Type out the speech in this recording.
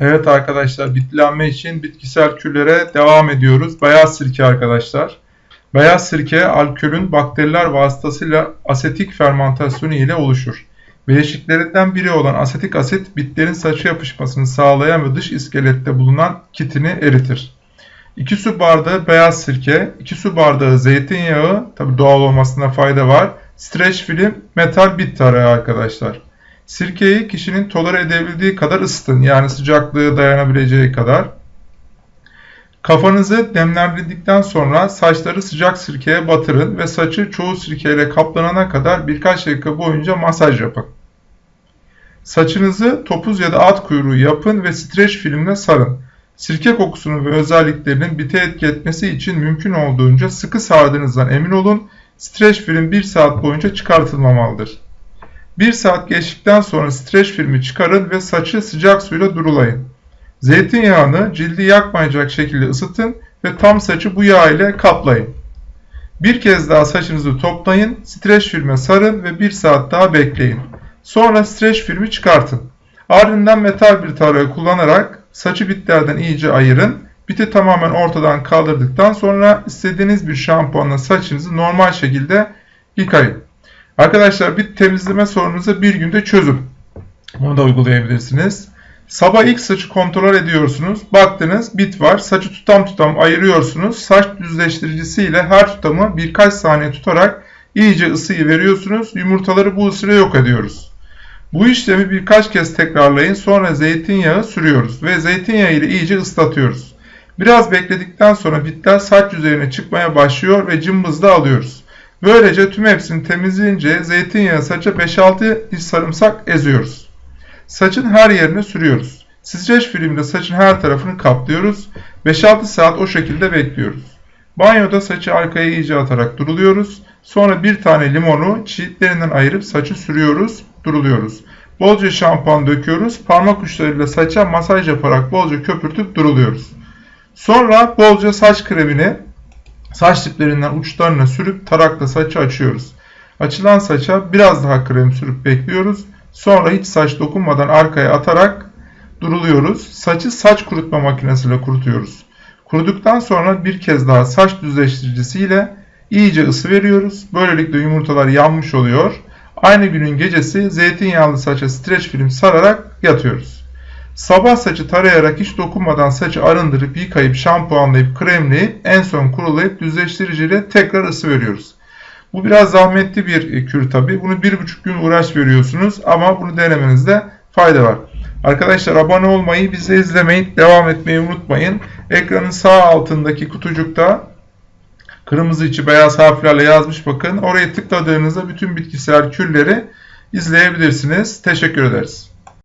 Evet arkadaşlar bitkilenme için bitkisel küllere devam ediyoruz. Beyaz sirke arkadaşlar. Beyaz sirke alkolün bakteriler vasıtasıyla asetik fermentasyonu ile oluşur. Bileşiklerinden biri olan asetik asit bitlerin saça yapışmasını sağlayan ve dış iskelette bulunan kitini eritir. 2 su bardağı beyaz sirke, 2 su bardağı zeytinyağı, tabi doğal olmasına fayda var. Streç film, metal bit tarağı arkadaşlar. Sirkeyi kişinin tolere edebildiği kadar ısıtın. Yani sıcaklığı dayanabileceği kadar. Kafanızı nemlendirdikten sonra saçları sıcak sirkeye batırın ve saçı çoğu sirkeyle kaplanana kadar birkaç dakika boyunca masaj yapın. Saçınızı topuz ya da at kuyruğu yapın ve streç filmle sarın. Sirke kokusunun ve özelliklerinin bite etki etmesi için mümkün olduğunca sıkı sardığınızdan emin olun. Streç film 1 saat boyunca çıkartılmamalıdır. 1 saat geçtikten sonra streç filmi çıkarın ve saçı sıcak suyla durulayın. Zeytinyağını cildi yakmayacak şekilde ısıtın ve tam saçı bu yağ ile kaplayın. Bir kez daha saçınızı toplayın, streç filme sarın ve 1 saat daha bekleyin. Sonra streç filmi çıkartın. Ardından metal bir tarağı kullanarak saçı bitlerden iyice ayırın. Biti tamamen ortadan kaldırdıktan sonra istediğiniz bir şampuanla saçınızı normal şekilde yıkayın. Arkadaşlar bit temizleme sorununuzu bir günde çözün. Bunu da uygulayabilirsiniz. Sabah ilk saçı kontrol ediyorsunuz. Baktınız bit var. Saçı tutam tutam ayırıyorsunuz. Saç düzleştiricisiyle her tutamı birkaç saniye tutarak iyice ısıyı veriyorsunuz. Yumurtaları bu ısıyla yok ediyoruz. Bu işlemi birkaç kez tekrarlayın. Sonra zeytinyağı sürüyoruz ve zeytinyağı ile iyice ıslatıyoruz. Biraz bekledikten sonra bitler saç yüzeyine çıkmaya başlıyor ve cımbızla alıyoruz. Böylece tüm hepsini temizleyince zeytinyağı saça 5-6 diş sarımsak eziyoruz. Saçın her yerine sürüyoruz. Streç filmle saçın her tarafını kaplıyoruz. 5-6 saat o şekilde bekliyoruz. Banyoda saçı arkaya iyice atarak duruluyoruz. Sonra bir tane limonu çiğitlerinden ayırıp saçı sürüyoruz, duruluyoruz. Bolca şampuan döküyoruz. Parmak uçlarıyla saça masaj yaparak bolca köpürtüp duruluyoruz. Sonra bolca saç kremini saç diplerinden uçlarına sürüp tarakla saçı açıyoruz. Açılan saça biraz daha krem sürüp bekliyoruz. Sonra hiç saç dokunmadan arkaya atarak duruluyoruz. Saçı saç kurutma makinesiyle kurutuyoruz. Kuruduktan sonra bir kez daha saç düzleştiricisiyle iyice ısı veriyoruz. Böylelikle yumurtalar yanmış oluyor. Aynı günün gecesi zeytinyağlı saça streç film sararak yatıyoruz. Sabah saçı tarayarak hiç dokunmadan saçı arındırıp yıkayıp şampuanlayıp kremleyip en son kurulayıp düzleştiriciyle tekrar ısı veriyoruz. Bu biraz zahmetli bir kür tabi. Bunu bir buçuk gün uğraş veriyorsunuz ama bunu denemenizde fayda var. Arkadaşlar abone olmayı, bizi izlemeyi, devam etmeyi unutmayın. Ekranın sağ altındaki kutucukta kırmızı içi beyaz harflerle yazmış bakın. Oraya tıkladığınızda bütün bitkisel kürleri izleyebilirsiniz. Teşekkür ederiz.